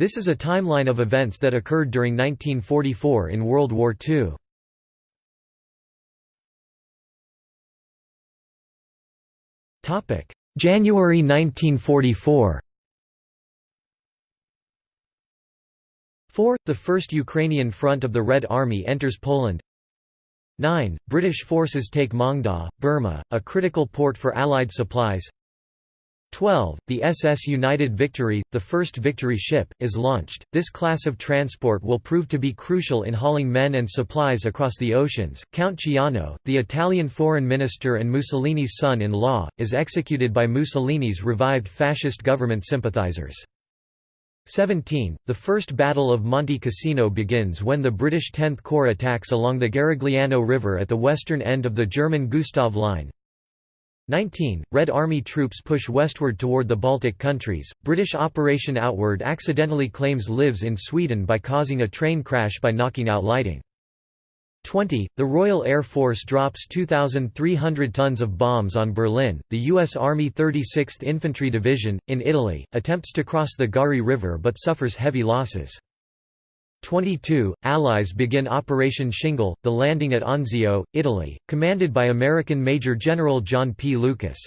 This is a timeline of events that occurred during 1944 in World War II. January 1944 4. The First Ukrainian Front of the Red Army enters Poland 9. British forces take Maungdaw, Burma, a critical port for Allied supplies 12. The SS United Victory, the first Victory ship, is launched. This class of transport will prove to be crucial in hauling men and supplies across the oceans. Count Ciano, the Italian foreign minister and Mussolini's son in law, is executed by Mussolini's revived fascist government sympathizers. 17. The First Battle of Monte Cassino begins when the British 10th Corps attacks along the Garigliano River at the western end of the German Gustav Line. 19. Red Army troops push westward toward the Baltic countries. British Operation Outward accidentally claims lives in Sweden by causing a train crash by knocking out lighting. 20. The Royal Air Force drops 2,300 tons of bombs on Berlin. The U.S. Army 36th Infantry Division, in Italy, attempts to cross the Gari River but suffers heavy losses. 22, Allies begin Operation Shingle, the landing at Anzio, Italy, commanded by American Major General John P. Lucas.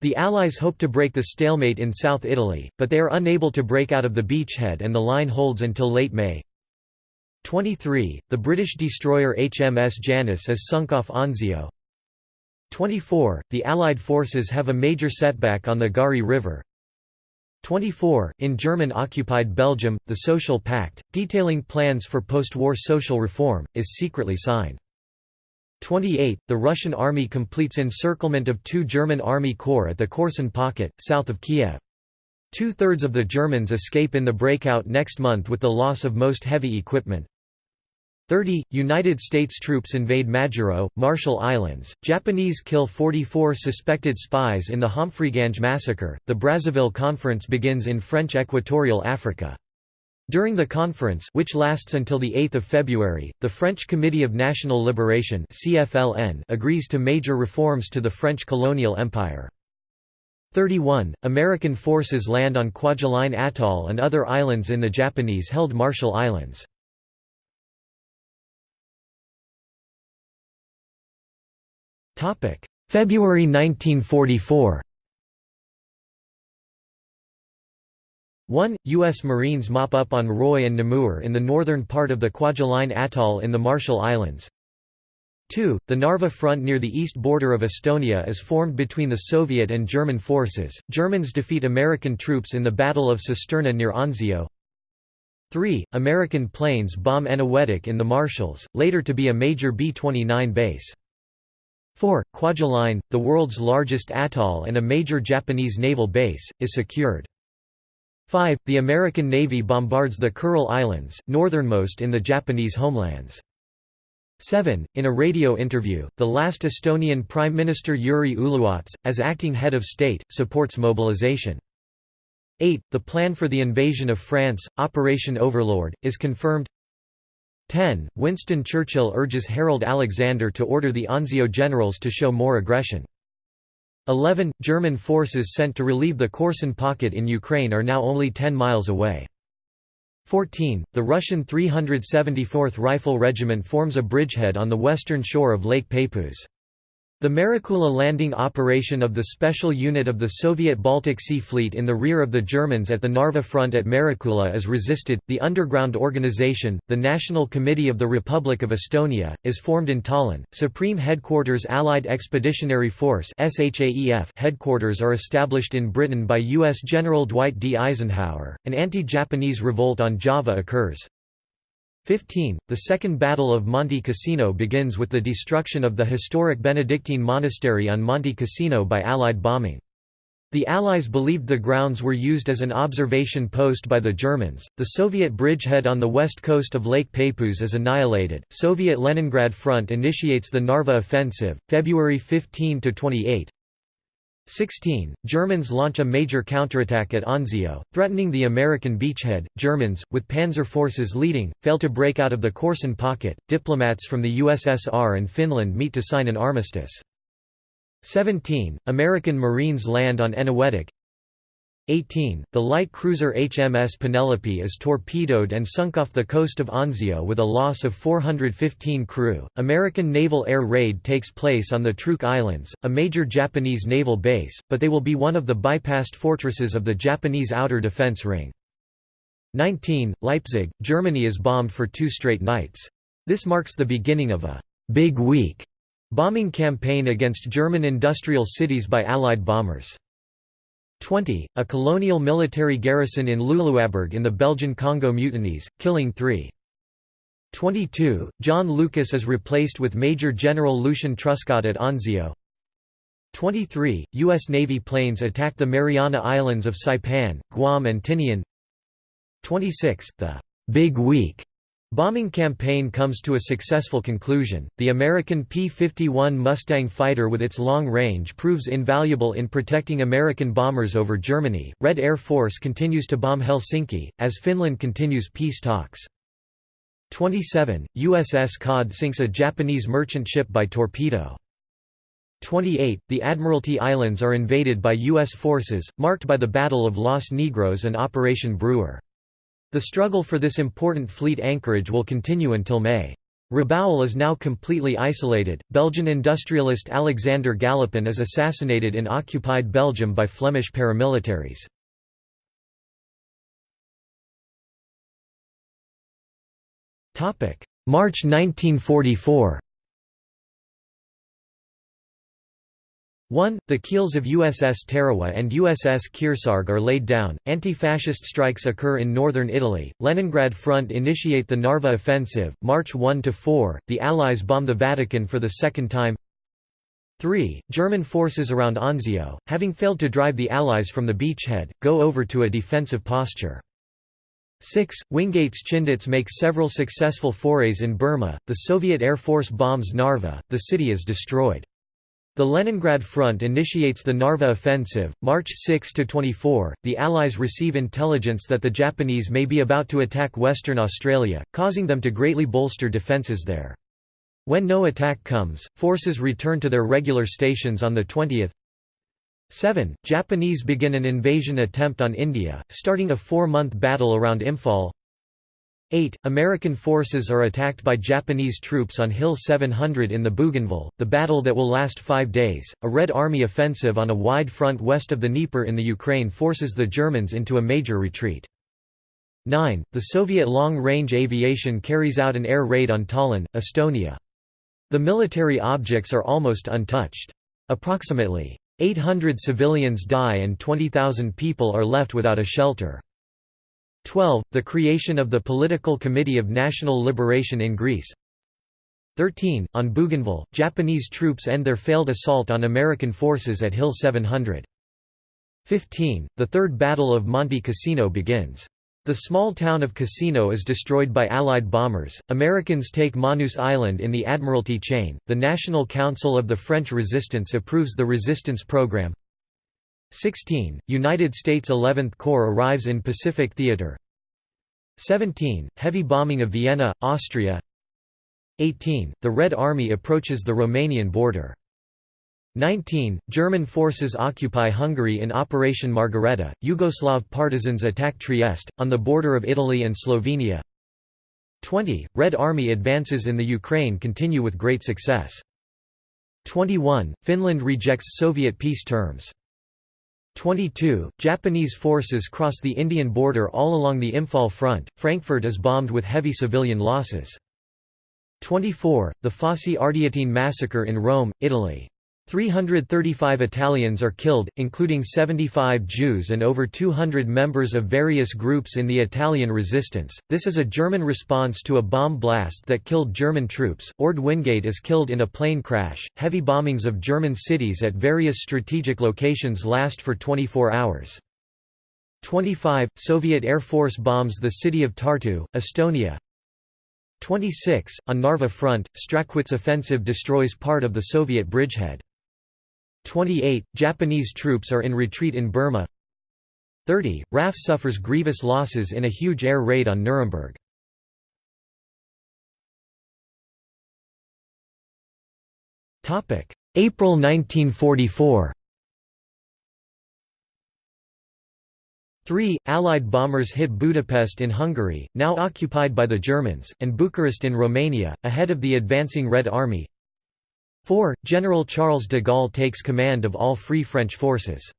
The Allies hope to break the stalemate in South Italy, but they are unable to break out of the beachhead and the line holds until late May. 23, the British destroyer HMS Janus is sunk off Anzio. 24, the Allied forces have a major setback on the Gari River, 24. In German-occupied Belgium, the Social Pact, detailing plans for post-war social reform, is secretly signed. 28. The Russian army completes encirclement of two German army corps at the Korsun pocket, south of Kiev. Two-thirds of the Germans escape in the breakout next month with the loss of most heavy equipment. 30. United States troops invade Majuro, Marshall Islands. Japanese kill 44 suspected spies in the Humphreyganj massacre. The Brazzaville Conference begins in French Equatorial Africa. During the conference which lasts until 8 February, the French Committee of National Liberation CFLN agrees to major reforms to the French colonial empire. 31. American forces land on Kwajalein Atoll and other islands in the Japanese-held Marshall Islands. February 1944 1. U.S. Marines mop up on Roy and Namur in the northern part of the Kwajalein Atoll in the Marshall Islands. 2. The Narva front near the east border of Estonia is formed between the Soviet and German forces. Germans defeat American troops in the Battle of Cisterna near Anzio. 3. American planes bomb Eniwetok in the Marshalls, later to be a major B-29 base. 4. Kwajalein, the world's largest atoll and a major Japanese naval base, is secured. 5. The American Navy bombards the Kuril Islands, northernmost in the Japanese homelands. 7. In a radio interview, the last Estonian Prime Minister Yuri Uluots, as acting head of state, supports mobilization. 8. The plan for the invasion of France, Operation Overlord, is confirmed 10. Winston Churchill urges Harold Alexander to order the Anzio generals to show more aggression. 11. German forces sent to relieve the Korsun pocket in Ukraine are now only 10 miles away. 14. The Russian 374th Rifle Regiment forms a bridgehead on the western shore of Lake Peipus. The Mereküla landing operation of the special unit of the Soviet Baltic Sea Fleet in the rear of the Germans at the Narva front at Mereküla is resisted. The underground organization, the National Committee of the Republic of Estonia, is formed in Tallinn. Supreme Headquarters Allied Expeditionary Force headquarters are established in Britain by U.S. General Dwight D. Eisenhower. An anti-Japanese revolt on Java occurs. 15. The Second Battle of Monte Cassino begins with the destruction of the historic Benedictine monastery on Monte Cassino by Allied bombing. The Allies believed the grounds were used as an observation post by the Germans. The Soviet bridgehead on the west coast of Lake Peipus is annihilated. Soviet Leningrad Front initiates the Narva offensive, February 15 to 28. 16. Germans launch a major counterattack at Anzio, threatening the American beachhead. Germans, with panzer forces leading, fail to break out of the Korsun pocket. Diplomats from the USSR and Finland meet to sign an armistice. 17. American Marines land on Eniwetok. 18, the light cruiser HMS Penelope is torpedoed and sunk off the coast of Anzio with a loss of 415 crew. American naval air raid takes place on the Truk Islands, a major Japanese naval base, but they will be one of the bypassed fortresses of the Japanese outer defense ring. 19, Leipzig, Germany is bombed for two straight nights. This marks the beginning of a «big week» bombing campaign against German industrial cities by Allied bombers. 20. A colonial military garrison in Luluaburg in the Belgian Congo mutinies, killing three. 22. John Lucas is replaced with Major General Lucien Truscott at Anzio. 23. U.S. Navy planes attack the Mariana Islands of Saipan, Guam and Tinian. 26. The Big Week Bombing campaign comes to a successful conclusion. The American P-51 Mustang fighter with its long range proves invaluable in protecting American bombers over Germany. Red Air Force continues to bomb Helsinki as Finland continues peace talks. 27. USS Cod sinks a Japanese merchant ship by torpedo. 28. The Admiralty Islands are invaded by U.S. forces, marked by the Battle of Los Negros and Operation Brewer. The struggle for this important fleet anchorage will continue until May. Rabaul is now completely isolated. Belgian industrialist Alexander Galopin is assassinated in occupied Belgium by Flemish paramilitaries. March 1944 1. The keels of USS Tarawa and USS Kearsarge are laid down. Anti fascist strikes occur in northern Italy. Leningrad Front initiate the Narva offensive. March 1 to 4. The Allies bomb the Vatican for the second time. 3. German forces around Anzio, having failed to drive the Allies from the beachhead, go over to a defensive posture. 6. Wingate's Chindits make several successful forays in Burma. The Soviet Air Force bombs Narva, the city is destroyed. The Leningrad Front initiates the Narva offensive, March 6–24, the Allies receive intelligence that the Japanese may be about to attack Western Australia, causing them to greatly bolster defences there. When no attack comes, forces return to their regular stations on the 20th. 7. Japanese begin an invasion attempt on India, starting a four-month battle around Imphal 8. American forces are attacked by Japanese troops on Hill 700 in the Bougainville, the battle that will last five days. A Red Army offensive on a wide front west of the Dnieper in the Ukraine forces the Germans into a major retreat. 9. The Soviet long-range aviation carries out an air raid on Tallinn, Estonia. The military objects are almost untouched. Approximately 800 civilians die and 20,000 people are left without a shelter. 12. The creation of the Political Committee of National Liberation in Greece 13. On Bougainville, Japanese troops end their failed assault on American forces at Hill 700. 15. The Third Battle of Monte Cassino begins. The small town of Cassino is destroyed by Allied bombers. Americans take Manus Island in the Admiralty Chain. The National Council of the French Resistance approves the resistance program. 16. United States 11th Corps arrives in Pacific Theater 17. Heavy bombing of Vienna, Austria 18. The Red Army approaches the Romanian border 19. German forces occupy Hungary in Operation Margarethe, Yugoslav partisans attack Trieste, on the border of Italy and Slovenia 20. Red Army advances in the Ukraine continue with great success 21. Finland rejects Soviet peace terms 22. Japanese forces cross the Indian border all along the Imphal front. Frankfurt is bombed with heavy civilian losses. 24. The Fosse Ardeatine massacre in Rome, Italy. 335 Italians are killed, including 75 Jews and over 200 members of various groups in the Italian resistance. This is a German response to a bomb blast that killed German troops. Orde Wingate is killed in a plane crash. Heavy bombings of German cities at various strategic locations last for 24 hours. 25. Soviet Air Force bombs the city of Tartu, Estonia. 26. On Narva front, Strachwitz offensive destroys part of the Soviet bridgehead. 28. Japanese troops are in retreat in Burma 30. RAF suffers grievous losses in a huge air raid on Nuremberg. April 1944 3. Allied bombers hit Budapest in Hungary, now occupied by the Germans, and Bucharest in Romania, ahead of the advancing Red Army. 4. General Charles de Gaulle takes command of all Free French forces.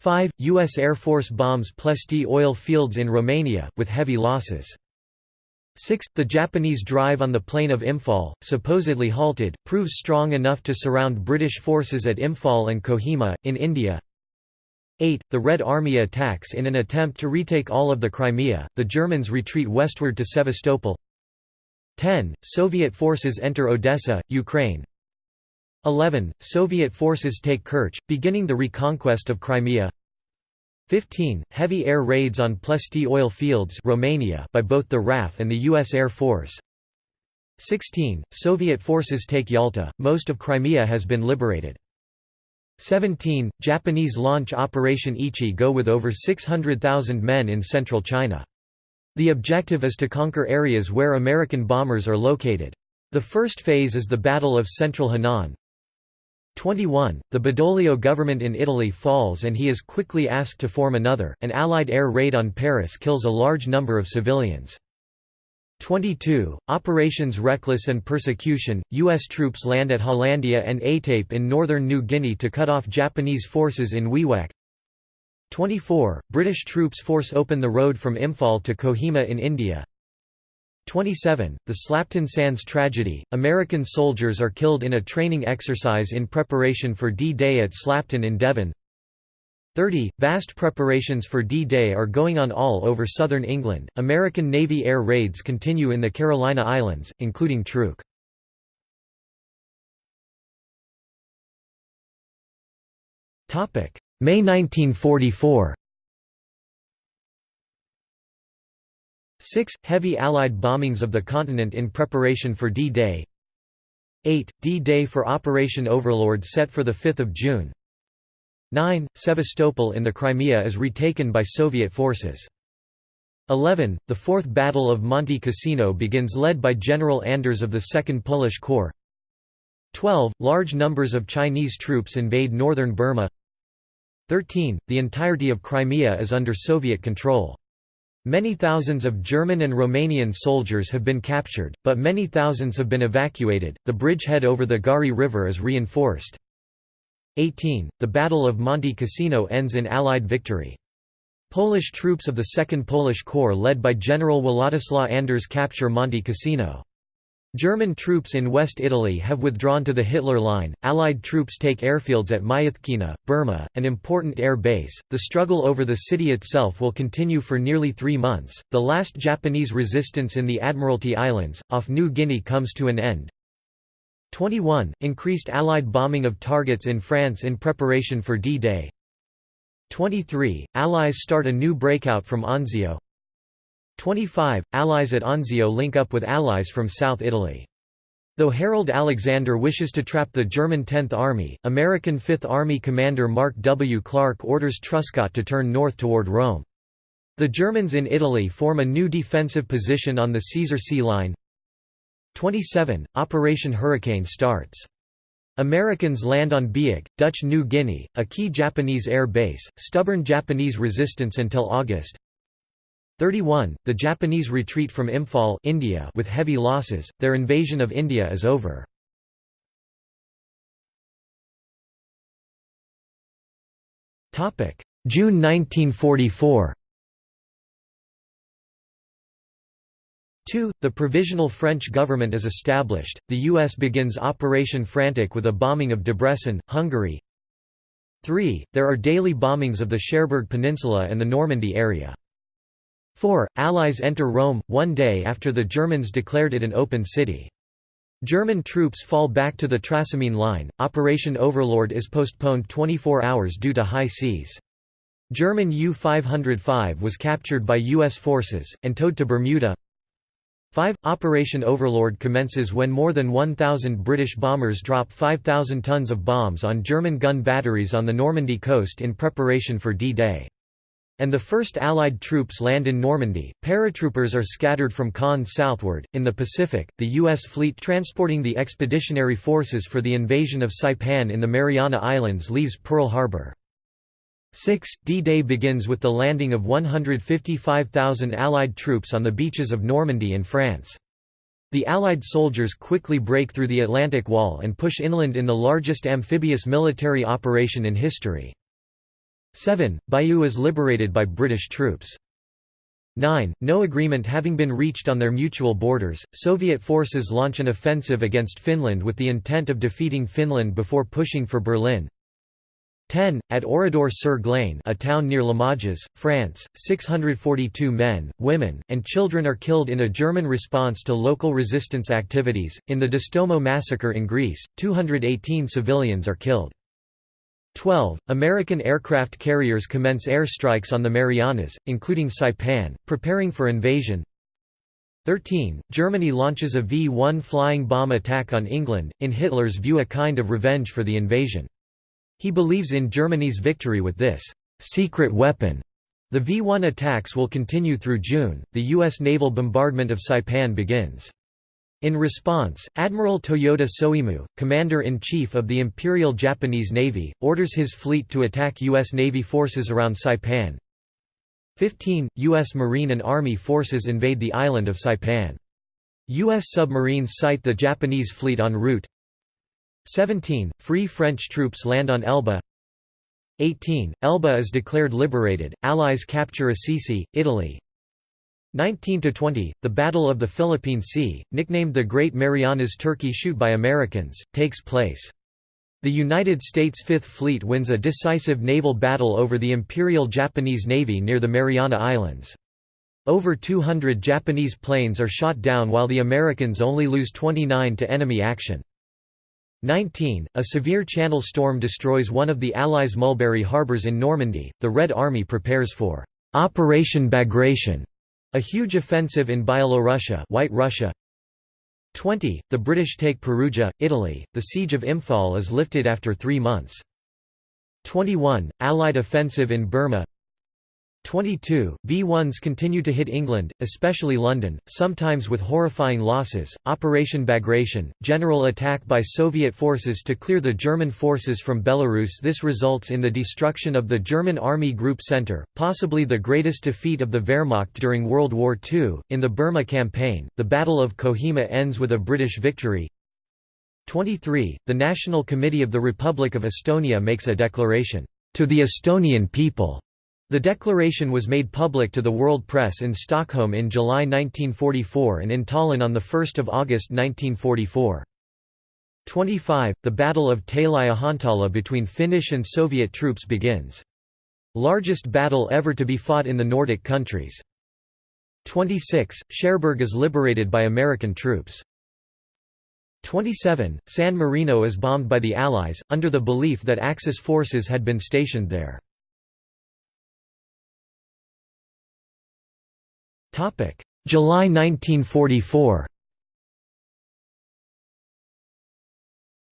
5. U.S. Air Force bombs Ploiești oil fields in Romania, with heavy losses. 6. The Japanese drive on the plain of Imphal, supposedly halted, proves strong enough to surround British forces at Imphal and Kohima, in India. 8. The Red Army attacks in an attempt to retake all of the Crimea, the Germans retreat westward to Sevastopol 10. Soviet forces enter Odessa, Ukraine 11. Soviet forces take Kerch, beginning the reconquest of Crimea 15. Heavy air raids on Ploiești oil fields Romania by both the RAF and the U.S. Air Force 16. Soviet forces take Yalta, most of Crimea has been liberated 17. Japanese launch Operation Ichi-Go with over 600,000 men in central China. The objective is to conquer areas where American bombers are located. The first phase is the Battle of Central Henan. 21. The Badoglio government in Italy falls and he is quickly asked to form another. An Allied air raid on Paris kills a large number of civilians. 22. Operations Reckless and Persecution, U.S. troops land at Hollandia and Aitape in northern New Guinea to cut off Japanese forces in Wewak 24. British troops force open the road from Imphal to Kohima in India 27. The Slapton Sands tragedy, American soldiers are killed in a training exercise in preparation for D-Day at Slapton in Devon 30. Vast preparations for D-Day are going on all over southern England. American Navy air raids continue in the Carolina Islands, including Truk. May 1944. 6. Heavy Allied bombings of the continent in preparation for D-Day 8. D-Day for Operation Overlord set for 5 June 9. Sevastopol in the Crimea is retaken by Soviet forces. 11. The Fourth Battle of Monte Cassino begins led by General Anders of the 2nd Polish Corps. 12. Large numbers of Chinese troops invade northern Burma. 13. The entirety of Crimea is under Soviet control. Many thousands of German and Romanian soldiers have been captured, but many thousands have been evacuated. The bridgehead over the Gari River is reinforced. 18. The Battle of Monte Cassino ends in Allied victory. Polish troops of the 2nd Polish Corps led by General Władysław Anders capture Monte Cassino. German troops in West Italy have withdrawn to the Hitler Line. Allied troops take airfields at Myitkyina, Burma, an important air base. The struggle over the city itself will continue for nearly three months. The last Japanese resistance in the Admiralty Islands, off New Guinea, comes to an end. 21. Increased Allied bombing of targets in France in preparation for D-Day 23. Allies start a new breakout from Anzio 25. Allies at Anzio link up with Allies from South Italy. Though Harold Alexander wishes to trap the German 10th Army, American 5th Army commander Mark W. Clark orders Truscott to turn north toward Rome. The Germans in Italy form a new defensive position on the Caesar C Line 27. Operation Hurricane starts. Americans land on Biak, Dutch New Guinea, a key Japanese air base, stubborn Japanese resistance until August. 31. The Japanese retreat from Imphal India with heavy losses, their invasion of India is over. June 1944 2. The Provisional French government is established, the U.S. begins Operation Frantic with a bombing of Debrecen, Hungary 3. There are daily bombings of the Cherbourg Peninsula and the Normandy area. 4. Allies enter Rome, one day after the Germans declared it an open city. German troops fall back to the Trasimene Line, Operation Overlord is postponed 24 hours due to high seas. German U-505 was captured by U.S. forces, and towed to Bermuda 5. Operation Overlord commences when more than 1,000 British bombers drop 5,000 tons of bombs on German gun batteries on the Normandy coast in preparation for D-Day. And the first Allied troops land in Normandy. Paratroopers are scattered from Caen southward. In the Pacific, the U.S. fleet transporting the expeditionary forces for the invasion of Saipan in the Mariana Islands leaves Pearl Harbor. 6. D-Day begins with the landing of 155,000 Allied troops on the beaches of Normandy in France. The Allied soldiers quickly break through the Atlantic Wall and push inland in the largest amphibious military operation in history. 7. Bayeux is liberated by British troops. 9. No agreement having been reached on their mutual borders, Soviet forces launch an offensive against Finland with the intent of defeating Finland before pushing for Berlin. 10. At Oradour-sur-Glane a town near Limoges, France, 642 men, women, and children are killed in a German response to local resistance activities. In the Distomo massacre in Greece, 218 civilians are killed. 12. American aircraft carriers commence airstrikes on the Marianas, including Saipan, preparing for invasion. 13. Germany launches a V-1 flying bomb attack on England, in Hitler's view a kind of revenge for the invasion. He believes in Germany's victory with this secret weapon. The V-1 attacks will continue through June. The U.S. naval bombardment of Saipan begins. In response, Admiral Toyoda Soemu, Commander-in-Chief of the Imperial Japanese Navy, orders his fleet to attack U.S. Navy forces around Saipan. 15. U.S. Marine and Army forces invade the island of Saipan. U.S. submarines sight the Japanese fleet en route. 17. Free French troops land on Elba 18. Elba is declared liberated, Allies capture Assisi, Italy 19–20, the Battle of the Philippine Sea, nicknamed the Great Marianas Turkey Shoot by Americans, takes place. The United States Fifth Fleet wins a decisive naval battle over the Imperial Japanese Navy near the Mariana Islands. Over 200 Japanese planes are shot down while the Americans only lose 29 to enemy action. 19. A severe channel storm destroys one of the Allies' Mulberry harbours in Normandy. The Red Army prepares for Operation Bagration, a huge offensive in Byelorussia, White Russia. 20. The British take Perugia, Italy. The siege of Imphal is lifted after three months. 21. Allied offensive in Burma 22. V-1s continue to hit England, especially London, sometimes with horrifying losses. Operation Bagration, general attack by Soviet forces to clear the German forces from Belarus This results in the destruction of the German Army Group Center, possibly the greatest defeat of the Wehrmacht during World War II. In the Burma campaign, the Battle of Kohima ends with a British victory. 23. The National Committee of the Republic of Estonia makes a declaration, "...to the Estonian people." The declaration was made public to the world press in Stockholm in July 1944 and in Tallinn on 1 August 1944. 25. The Battle of Tali-Ihantala between Finnish and Soviet troops begins. Largest battle ever to be fought in the Nordic countries. 26. Cherbourg is liberated by American troops. 27. San Marino is bombed by the Allies, under the belief that Axis forces had been stationed there. July 1944.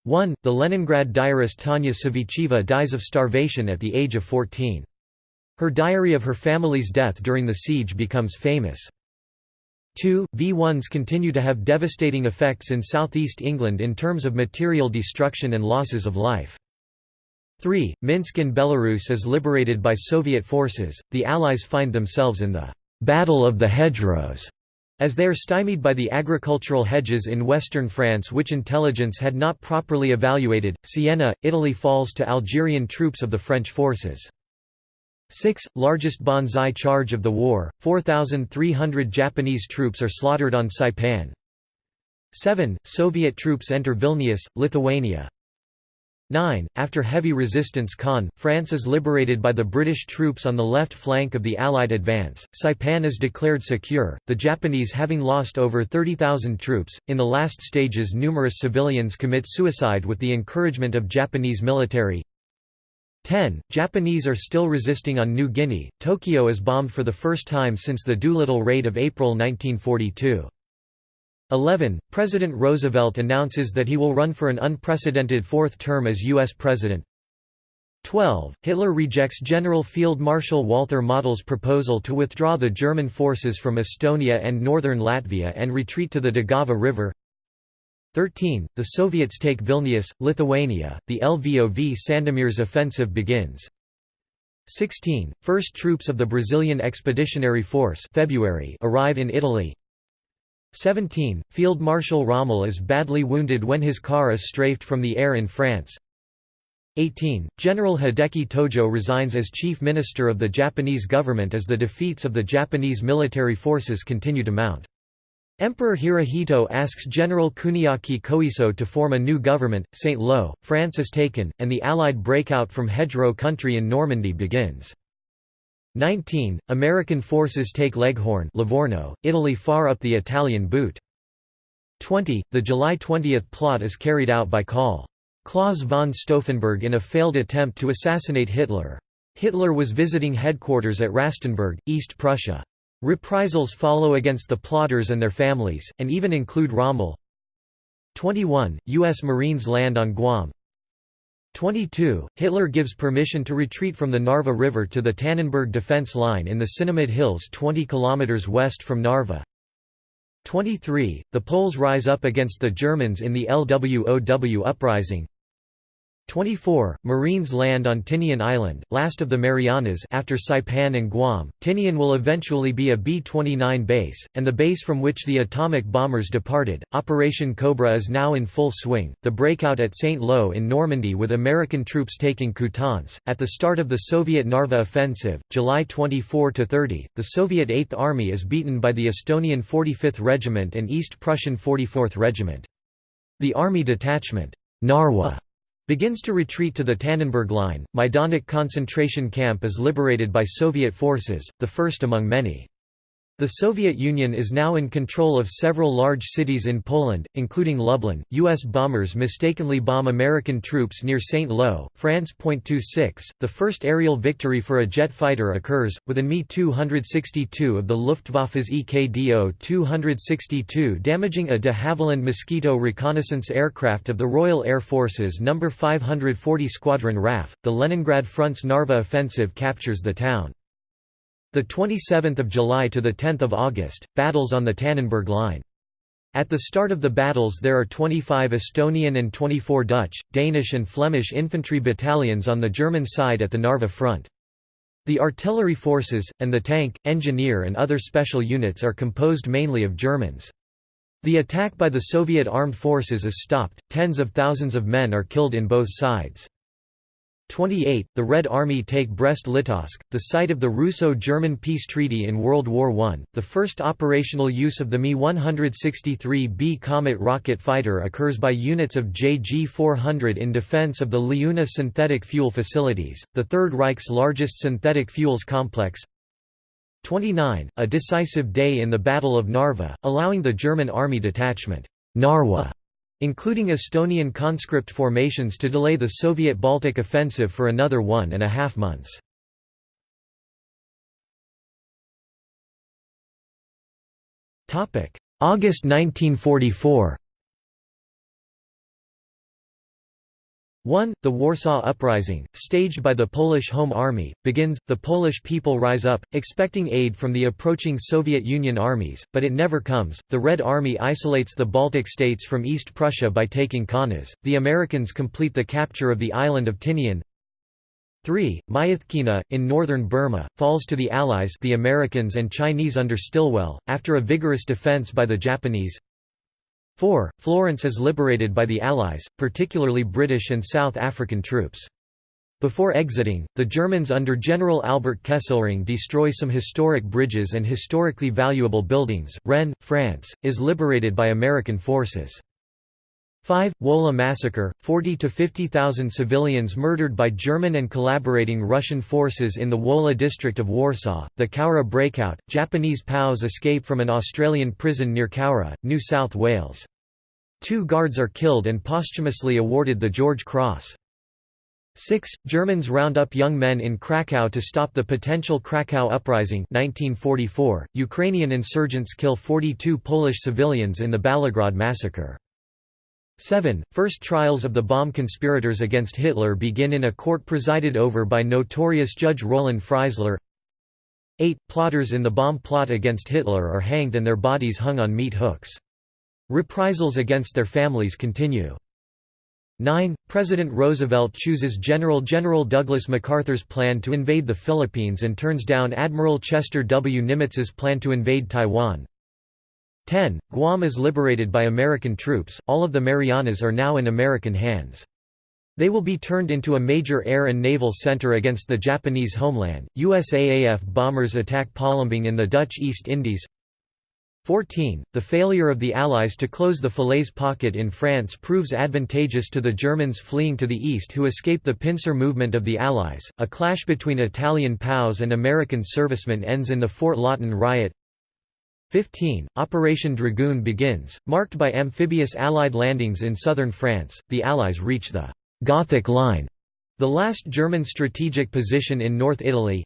1. The Leningrad diarist Tanya Savicheva dies of starvation at the age of 14. Her diary of her family's death during the siege becomes famous. 2. V-1s continue to have devastating effects in southeast England in terms of material destruction and losses of life. 3. Minsk in Belarus is liberated by Soviet forces, the Allies find themselves in the Battle of the Hedgerows, as they are stymied by the agricultural hedges in western France which intelligence had not properly evaluated. Siena, Italy falls to Algerian troops of the French forces. 6. Largest banzai charge of the war, 4,300 Japanese troops are slaughtered on Saipan. 7. Soviet troops enter Vilnius, Lithuania. 9. After heavy resistance Caen, France is liberated by the British troops on the left flank of the Allied advance. Saipan is declared secure, the Japanese having lost over 30,000 troops. In the last stages, numerous civilians commit suicide with the encouragement of Japanese military. 10. Japanese are still resisting on New Guinea. Tokyo is bombed for the first time since the Doolittle raid of April 1942. 11. President Roosevelt announces that he will run for an unprecedented fourth term as U.S. President. 12. Hitler rejects General Field Marshal Walther Model's proposal to withdraw the German forces from Estonia and northern Latvia and retreat to the Daugava River. 13. The Soviets take Vilnius, Lithuania. The Lvov Sandomierz offensive begins. 16. First troops of the Brazilian Expeditionary Force February arrive in Italy 17. Field Marshal Rommel is badly wounded when his car is strafed from the air in France 18. General Hideki Tojo resigns as chief minister of the Japanese government as the defeats of the Japanese military forces continue to mount. Emperor Hirohito asks General Kuniaki Koiso to form a new government, St. Lo, France is taken, and the Allied breakout from Hedgerow country in Normandy begins. 19. American forces take Leghorn Livorno, Italy far up the Italian boot. 20. The July 20 plot is carried out by Col. Claus von Stauffenberg in a failed attempt to assassinate Hitler. Hitler was visiting headquarters at Rastenburg, East Prussia. Reprisals follow against the plotters and their families, and even include Rommel. 21. U.S. Marines land on Guam 22. Hitler gives permission to retreat from the Narva River to the Tannenberg defense line in the Sinimäed Hills 20 km west from Narva. 23. The Poles rise up against the Germans in the LWOW uprising 24. Marines land on Tinian Island, last of the Marianas after Saipan and Guam. Tinian will eventually be a B-29 base, and the base from which the atomic bombers departed. Operation Cobra is now in full swing, the breakout at St. Lo in Normandy with American troops taking Coutances. At the start of the Soviet Narva offensive, July 24–30, the Soviet Eighth Army is beaten by the Estonian 45th Regiment and East Prussian 44th Regiment. The Army detachment Narwa begins to retreat to the Tannenberg Line. Majdanek concentration camp is liberated by Soviet forces, the first among many. The Soviet Union is now in control of several large cities in Poland, including Lublin. U.S. bombers mistakenly bomb American troops near St. Lo, France. 26. The first aerial victory for a jet fighter occurs, with an Me-262 of the Luftwaffe's EKDO-262 damaging a de Havilland Mosquito reconnaissance aircraft of the Royal Air Force's No. 540 Squadron RAF. The Leningrad Front's Narva offensive captures the town. The 27th of July to the 10th of August, battles on the Tannenberg Line. At the start of the battles there are 25 Estonian and 24 Dutch, Danish and Flemish infantry battalions on the German side at the Narva front. The artillery forces, and the tank, engineer and other special units are composed mainly of Germans. The attack by the Soviet armed forces is stopped, tens of thousands of men are killed in both sides. 28. The Red Army take Brest-Litovsk, the site of the Russo-German peace treaty in World War I. The first operational use of the Me-163B Komet rocket fighter occurs by units of JG-400 in defense of the Leuna synthetic fuel facilities, the Third Reich's largest synthetic fuels complex. 29. A decisive day in the Battle of Narva, allowing the German Army detachment Narwa including Estonian conscript formations to delay the Soviet Baltic offensive for another one and a half months. August 1944 1. The Warsaw Uprising, staged by the Polish Home Army, begins. The Polish people rise up, expecting aid from the approaching Soviet Union armies, but it never comes. The Red Army isolates the Baltic states from East Prussia by taking Kaunas. The Americans complete the capture of the island of Tinian. 3. Myitkyina, in northern Burma, falls to the Allies the Americans and Chinese under Stilwell, after a vigorous defense by the Japanese. 4. Florence is liberated by the Allies, particularly British and South African troops. Before exiting, the Germans under General Albert Kesselring destroy some historic bridges and historically valuable buildings. Rennes, France, is liberated by American forces. 5. Wola massacre, 40 to 50,000 civilians murdered by German and collaborating Russian forces in the Wola district of Warsaw. The Cowra breakout, Japanese POWs escape from an Australian prison near Cowra, New South Wales. Two guards are killed and posthumously awarded the George Cross. 6. Germans round up young men in Krakow to stop the potential Krakow uprising 1944. Ukrainian insurgents kill 42 Polish civilians in the Baligrad massacre. 7. First trials of the bomb conspirators against Hitler begin in a court presided over by notorious Judge Roland Freisler 8. Plotters in the bomb plot against Hitler are hanged and their bodies hung on meat hooks. Reprisals against their families continue. 9. President Roosevelt chooses General General Douglas MacArthur's plan to invade the Philippines and turns down Admiral Chester W. Nimitz's plan to invade Taiwan. 10. Guam is liberated by American troops, all of the Marianas are now in American hands. They will be turned into a major air and naval center against the Japanese homeland. USAAF bombers attack Palembang in the Dutch East Indies. 14. The failure of the Allies to close the Falaise pocket in France proves advantageous to the Germans fleeing to the east who escape the pincer movement of the Allies. A clash between Italian POWs and American servicemen ends in the Fort Lawton riot. 15. Operation Dragoon begins, marked by amphibious Allied landings in southern France. The Allies reach the Gothic Line, the last German strategic position in North Italy.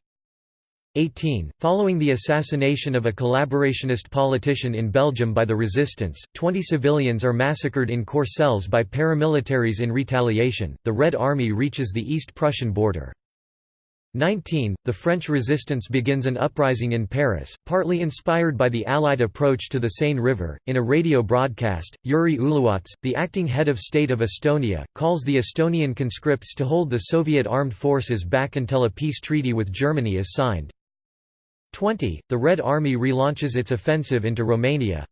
18. Following the assassination of a collaborationist politician in Belgium by the resistance, 20 civilians are massacred in Courcelles by paramilitaries in retaliation. The Red Army reaches the East Prussian border. 19. The French resistance begins an uprising in Paris, partly inspired by the Allied approach to the Seine River. In a radio broadcast, Yuri Uluots, the acting head of state of Estonia, calls the Estonian conscripts to hold the Soviet armed forces back until a peace treaty with Germany is signed. 20. The Red Army relaunches its offensive into Romania.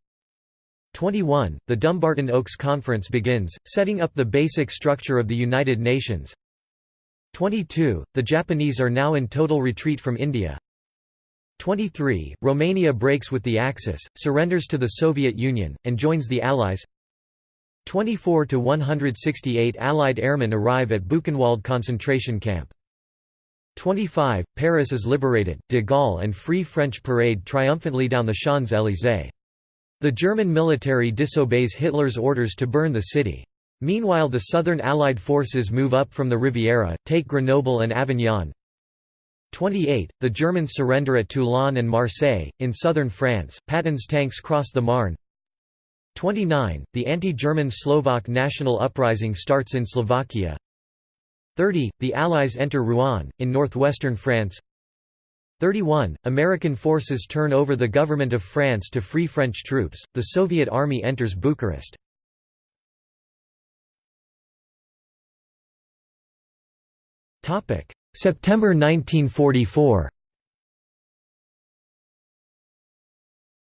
21. The Dumbarton Oaks Conference begins, setting up the basic structure of the United Nations. 22. The Japanese are now in total retreat from India. 23. Romania breaks with the Axis, surrenders to the Soviet Union, and joins the Allies. 24 to 168 Allied airmen arrive at Buchenwald concentration camp. 25. Paris is liberated, de Gaulle and Free French parade triumphantly down the Champs-Élysées. The German military disobeys Hitler's orders to burn the city. Meanwhile the southern Allied forces move up from the Riviera, take Grenoble and Avignon. 28. The Germans surrender at Toulon and Marseille. In southern France, Patton's tanks cross the Marne. 29. The anti-German Slovak national uprising starts in Slovakia. 30. The Allies enter Rouen, in northwestern France 31. American forces turn over the government of France to Free French troops, the Soviet army enters Bucharest. September 1944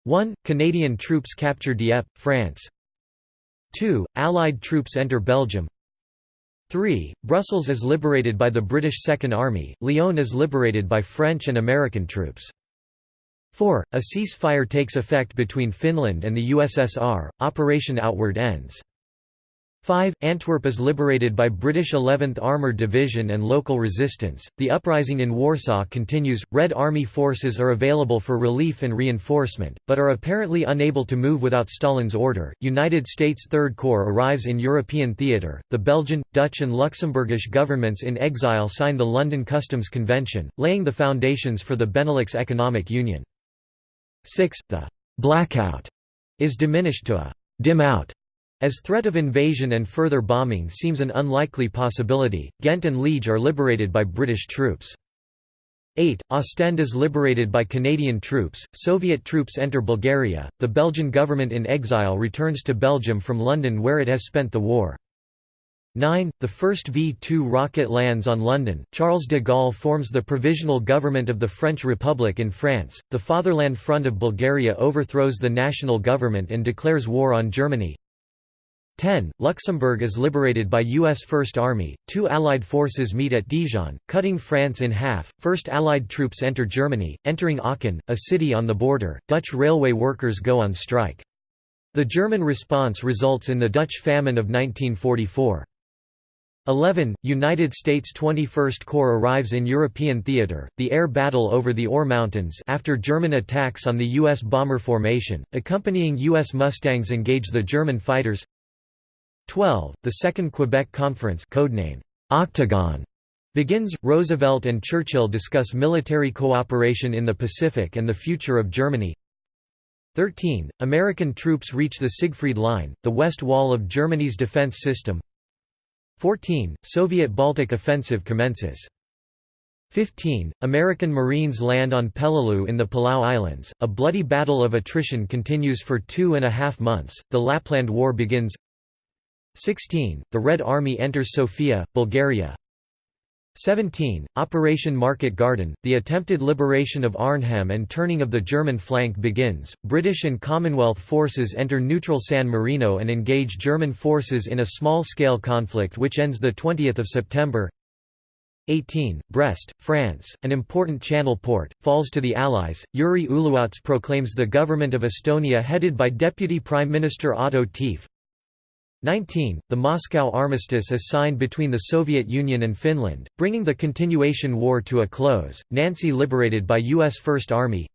1. Canadian troops capture Dieppe, France 2. Allied troops enter Belgium 3. Brussels is liberated by the British Second Army, Lyon is liberated by French and American troops. 4. A ceasefire takes effect between Finland and the USSR, Operation Outward ends. 5. Antwerp is liberated by British 11th Armoured Division and local resistance. The uprising in Warsaw continues. Red Army forces are available for relief and reinforcement, but are apparently unable to move without Stalin's order. United States Third Corps arrives in European theatre. The Belgian, Dutch, and Luxembourgish governments in exile sign the London Customs Convention, laying the foundations for the Benelux Economic Union. 6. The blackout is diminished to a dim out as threat of invasion and further bombing seems an unlikely possibility, Ghent and Liege are liberated by British troops. 8. Ostend is liberated by Canadian troops, Soviet troops enter Bulgaria, the Belgian government in exile returns to Belgium from London where it has spent the war. 9. The first V-2 rocket lands on London, Charles de Gaulle forms the Provisional Government of the French Republic in France, the Fatherland Front of Bulgaria overthrows the national government and declares war on Germany, 10. Luxembourg is liberated by U.S. First Army, two Allied forces meet at Dijon, cutting France in half, first Allied troops enter Germany, entering Aachen, a city on the border, Dutch railway workers go on strike. The German response results in the Dutch famine of 1944. 11. United States 21st Corps arrives in European theater, the air battle over the Ore Mountains after German attacks on the U.S. bomber formation, accompanying U.S. Mustangs engage the German fighters 12. The Second Quebec Conference codename Octagon begins. Roosevelt and Churchill discuss military cooperation in the Pacific and the future of Germany. 13. American troops reach the Siegfried Line, the west wall of Germany's defense system. 14. Soviet Baltic offensive commences. 15. American Marines land on Peleliu in the Palau Islands. A bloody battle of attrition continues for two and a half months. The Lapland War begins. 16. The Red Army enters Sofia, Bulgaria 17. Operation Market Garden, the attempted liberation of Arnhem and turning of the German flank begins. British and Commonwealth forces enter neutral San Marino and engage German forces in a small-scale conflict which ends 20 September. 18. Brest, France, an important channel port, falls to the Allies. Yuri Uluots proclaims the government of Estonia headed by Deputy Prime Minister Otto Tief. 19. The Moscow Armistice is signed between the Soviet Union and Finland, bringing the continuation war to a close, Nancy liberated by U.S. First Army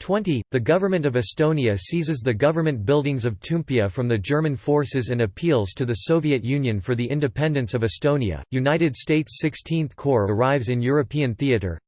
20. The government of Estonia seizes the government buildings of Toompea from the German forces and appeals to the Soviet Union for the independence of Estonia. United States 16th Corps arrives in European theatre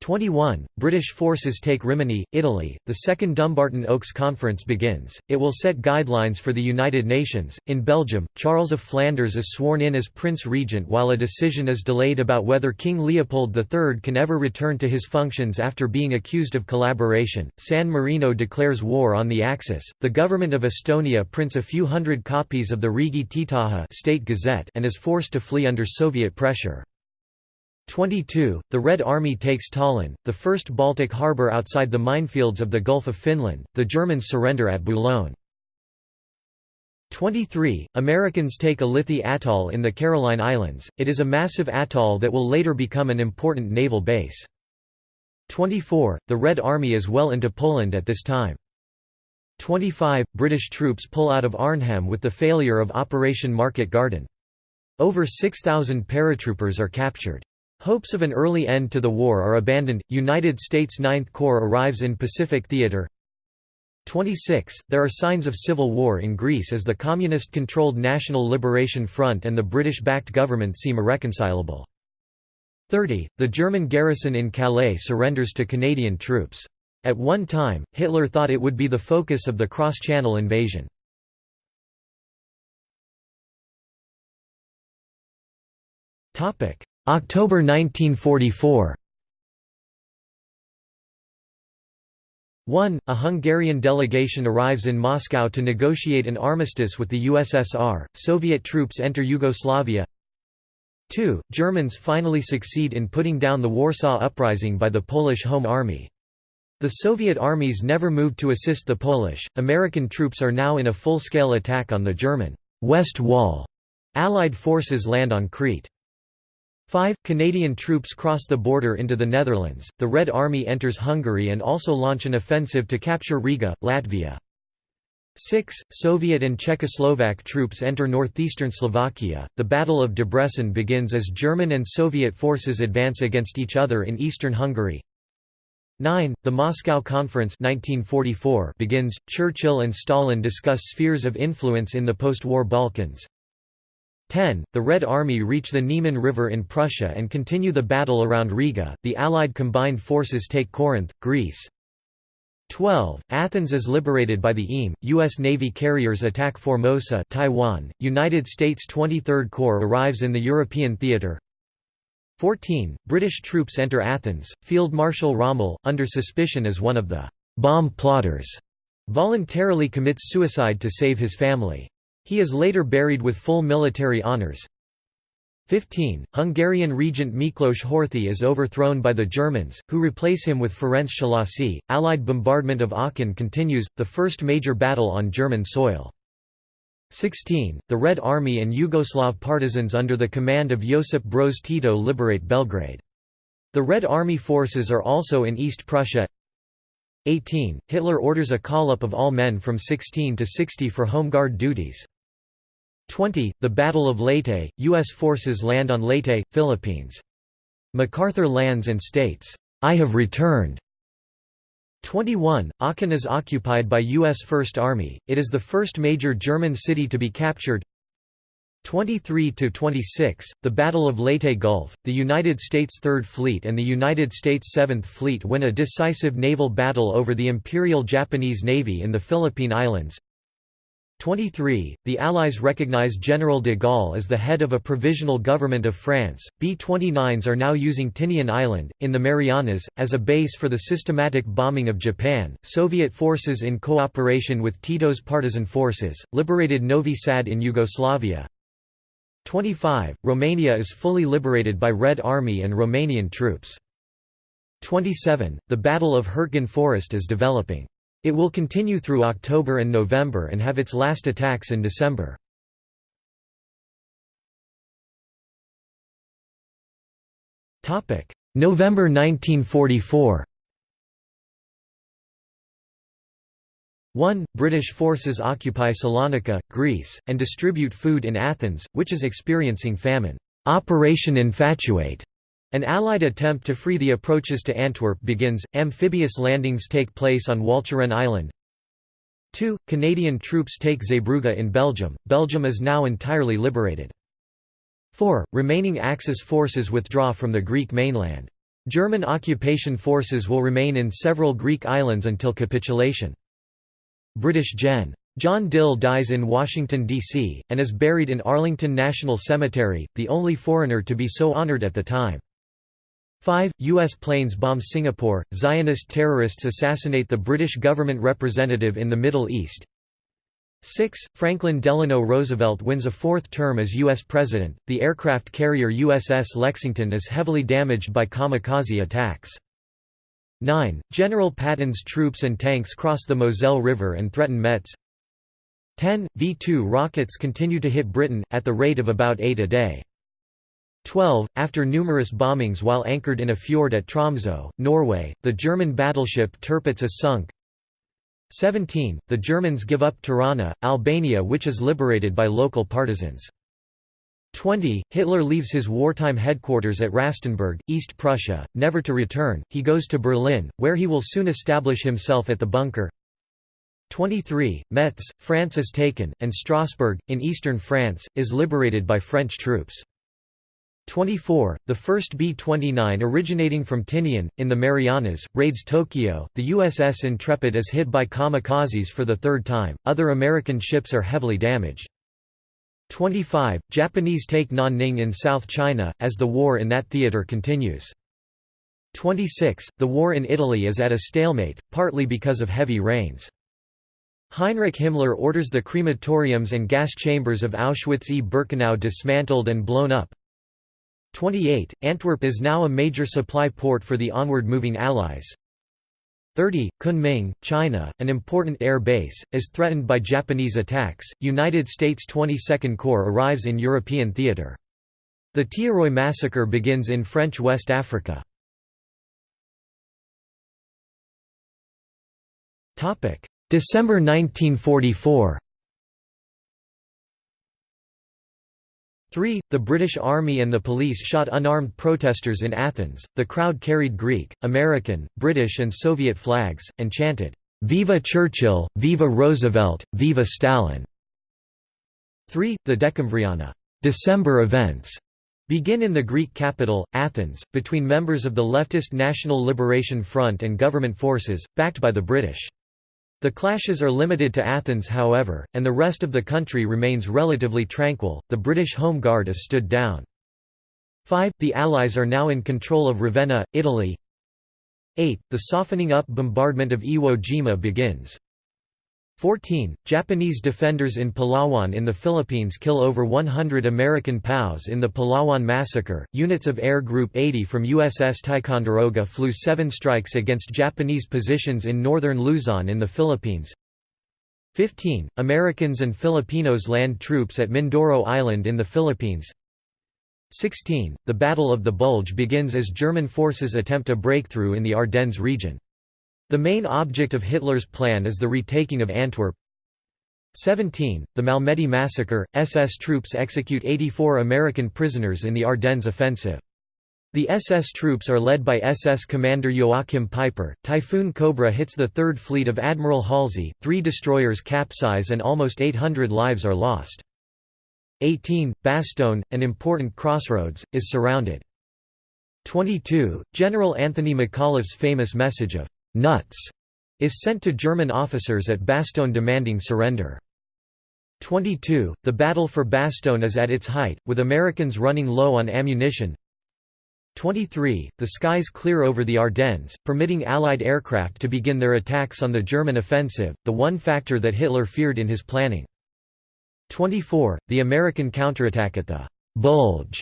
21. British forces take Rimini, Italy. The Second Dumbarton Oaks Conference begins. It will set guidelines for the United Nations. In Belgium, Charles of Flanders is sworn in as Prince Regent while a decision is delayed about whether King Leopold III can ever return to his functions after being accused of collaboration. San Marino declares war on the Axis. The government of Estonia prints a few hundred copies of the Riigi Teataja State Gazette and is forced to flee under Soviet pressure. 22. The Red Army takes Tallinn, the first Baltic harbour outside the minefields of the Gulf of Finland. The Germans surrender at Boulogne. 23. Americans take Ulithi Atoll in the Caroline Islands, it is a massive atoll that will later become an important naval base. 24. The Red Army is well into Poland at this time. 25. British troops pull out of Arnhem with the failure of Operation Market Garden. Over 6,000 paratroopers are captured. Hopes of an early end to the war are abandoned. United States Ninth Corps arrives in Pacific Theater. 26. There are signs of civil war in Greece as the communist-controlled National Liberation Front and the British-backed government seem irreconcilable. 30. The German garrison in Calais surrenders to Canadian troops. At one time, Hitler thought it would be the focus of the cross-channel invasion. October 1944 1. A Hungarian delegation arrives in Moscow to negotiate an armistice with the USSR, Soviet troops enter Yugoslavia 2. Germans finally succeed in putting down the Warsaw Uprising by the Polish Home Army. The Soviet armies never moved to assist the Polish, American troops are now in a full-scale attack on the German West Wall. Allied forces land on Crete. 5. Canadian troops cross the border into the Netherlands, the Red Army enters Hungary and also launch an offensive to capture Riga, Latvia. 6. Soviet and Czechoslovak troops enter northeastern Slovakia. The Battle of Debrecen begins as German and Soviet forces advance against each other in eastern Hungary. 9. The Moscow Conference 1944 begins. Churchill and Stalin discuss spheres of influence in the post-war Balkans. 10. The Red Army reach the Niemen River in Prussia and continue the battle around Riga. The Allied combined forces take Corinth, Greece. 12. Athens is liberated by the EAM. U.S. Navy carriers attack Formosa, Taiwan. United States 23rd Corps arrives in the European theater. 14. British troops enter Athens. Field Marshal Rommel, under suspicion as one of the bomb plotters, voluntarily commits suicide to save his family. He is later buried with full military honours. 15. Hungarian regent Miklos Horthy is overthrown by the Germans, who replace him with Ferenc Szalasi. Allied bombardment of Aachen continues, the first major battle on German soil. 16. The Red Army and Yugoslav partisans under the command of Josip Broz Tito liberate Belgrade. The Red Army forces are also in East Prussia. 18. Hitler orders a call-up of all men from 16 to 60 for home guard duties. 20. The Battle of Leyte, U.S. forces land on Leyte, Philippines. MacArthur lands and states, "'I have returned'". 21. Aachen is occupied by U.S. First Army, it is the first major German city to be captured 23–26, the Battle of Leyte Gulf, the United States Third Fleet and the United States Seventh Fleet win a decisive naval battle over the Imperial Japanese Navy in the Philippine Islands 23. The Allies recognize General de Gaulle as the head of a provisional government of France. B 29s are now using Tinian Island, in the Marianas, as a base for the systematic bombing of Japan. Soviet forces, in cooperation with Tito's partisan forces, liberated Novi Sad in Yugoslavia. 25. Romania is fully liberated by Red Army and Romanian troops. 27. The Battle of Hurtgen Forest is developing. It will continue through October and November and have its last attacks in December. November 1944 1. British forces occupy Salonika, Greece, and distribute food in Athens, which is experiencing famine. Operation Infatuate an Allied attempt to free the approaches to Antwerp begins, amphibious landings take place on Walcheren Island. 2. Canadian troops take Zeebrugge in Belgium, Belgium is now entirely liberated. 4. Remaining Axis forces withdraw from the Greek mainland. German occupation forces will remain in several Greek islands until capitulation. British Gen. John Dill dies in Washington, D.C., and is buried in Arlington National Cemetery, the only foreigner to be so honored at the time. 5. U.S. planes bomb Singapore, Zionist terrorists assassinate the British government representative in the Middle East. 6. Franklin Delano Roosevelt wins a fourth term as U.S. President. The aircraft carrier USS Lexington is heavily damaged by kamikaze attacks. 9. General Patton's troops and tanks cross the Moselle River and threaten Metz. 10. V-2 rockets continue to hit Britain, at the rate of about 8 a day. 12. After numerous bombings while anchored in a fjord at Tromsø, Norway, the German battleship Tirpitz is sunk. 17. The Germans give up Tirana, Albania which is liberated by local partisans. 20. Hitler leaves his wartime headquarters at Rastenburg, East Prussia, never to return, he goes to Berlin, where he will soon establish himself at the bunker. 23. Metz, France is taken, and Strasbourg, in eastern France, is liberated by French troops. 24, the first B-29 originating from Tinian, in the Marianas, raids Tokyo, the USS Intrepid is hit by kamikazes for the third time, other American ships are heavily damaged. 25, Japanese take Nanning in South China, as the war in that theater continues. 26, the war in Italy is at a stalemate, partly because of heavy rains. Heinrich Himmler orders the crematoriums and gas chambers of Auschwitz-Birkenau dismantled and blown up. 28. Antwerp is now a major supply port for the onward-moving Allies. 30. Kunming, China, an important air base, is threatened by Japanese attacks. United States 22nd Corps arrives in European theater. The Thiaroye massacre begins in French West Africa. December 1944 3. The British Army and the police shot unarmed protesters in Athens. The crowd carried Greek, American, British, and Soviet flags, and chanted, Viva Churchill, Viva Roosevelt, Viva Stalin. 3. The Decemvriana December events begin in the Greek capital, Athens, between members of the leftist National Liberation Front and government forces, backed by the British. The clashes are limited to Athens however, and the rest of the country remains relatively tranquil, the British Home Guard is stood down. 5. The Allies are now in control of Ravenna, Italy 8. The softening up bombardment of Iwo Jima begins. 14. Japanese defenders in Palawan in the Philippines kill over 100 American POWs in the Palawan massacre. Units of Air Group 80 from USS Ticonderoga flew seven strikes against Japanese positions in northern Luzon in the Philippines. 15. Americans and Filipinos land troops at Mindoro Island in the Philippines. 16. The Battle of the Bulge begins as German forces attempt a breakthrough in the Ardennes region. The main object of Hitler's plan is the retaking of Antwerp. 17. The Malmedy Massacre – SS troops execute 84 American prisoners in the Ardennes offensive. The SS troops are led by SS commander Joachim Peiper. Typhoon Cobra hits the Third Fleet of Admiral Halsey, three destroyers capsize and almost 800 lives are lost. 18. Bastogne, an important crossroads, is surrounded. 22. General Anthony McAuliffe's famous message of nuts is sent to German officers at Bastogne demanding surrender. 22. The battle for Bastogne is at its height, with Americans running low on ammunition. 23. The skies clear over the Ardennes, permitting Allied aircraft to begin their attacks on the German offensive, the one factor that Hitler feared in his planning. 24. The American counterattack at the Bulge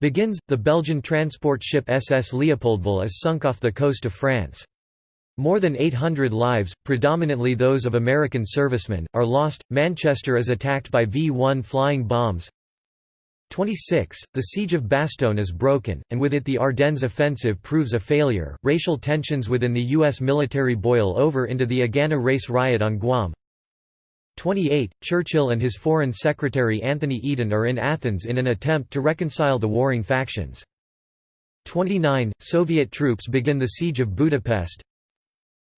begins. The Belgian transport ship SS Leopoldville is sunk off the coast of France. More than 800 lives, predominantly those of American servicemen, are lost. Manchester is attacked by V 1 flying bombs. 26. The siege of Bastogne is broken, and with it the Ardennes offensive proves a failure. Racial tensions within the U.S. military boil over into the Agana race riot on Guam. 28. Churchill and his Foreign Secretary Anthony Eden are in Athens in an attempt to reconcile the warring factions. 29. Soviet troops begin the siege of Budapest.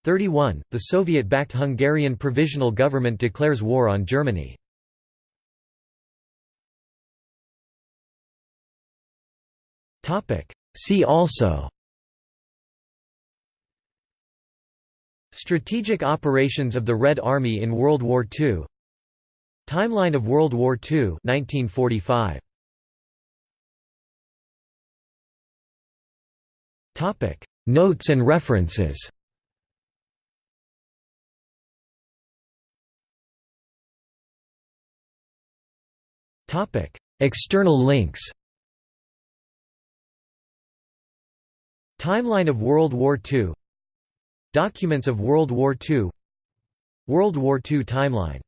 31. The Soviet-backed Hungarian Provisional Government declares war on Germany. See also Strategic operations of the Red Army in World War II Timeline of World War II 1945. Notes and references External links Timeline of World War II Documents of World War II World War II timeline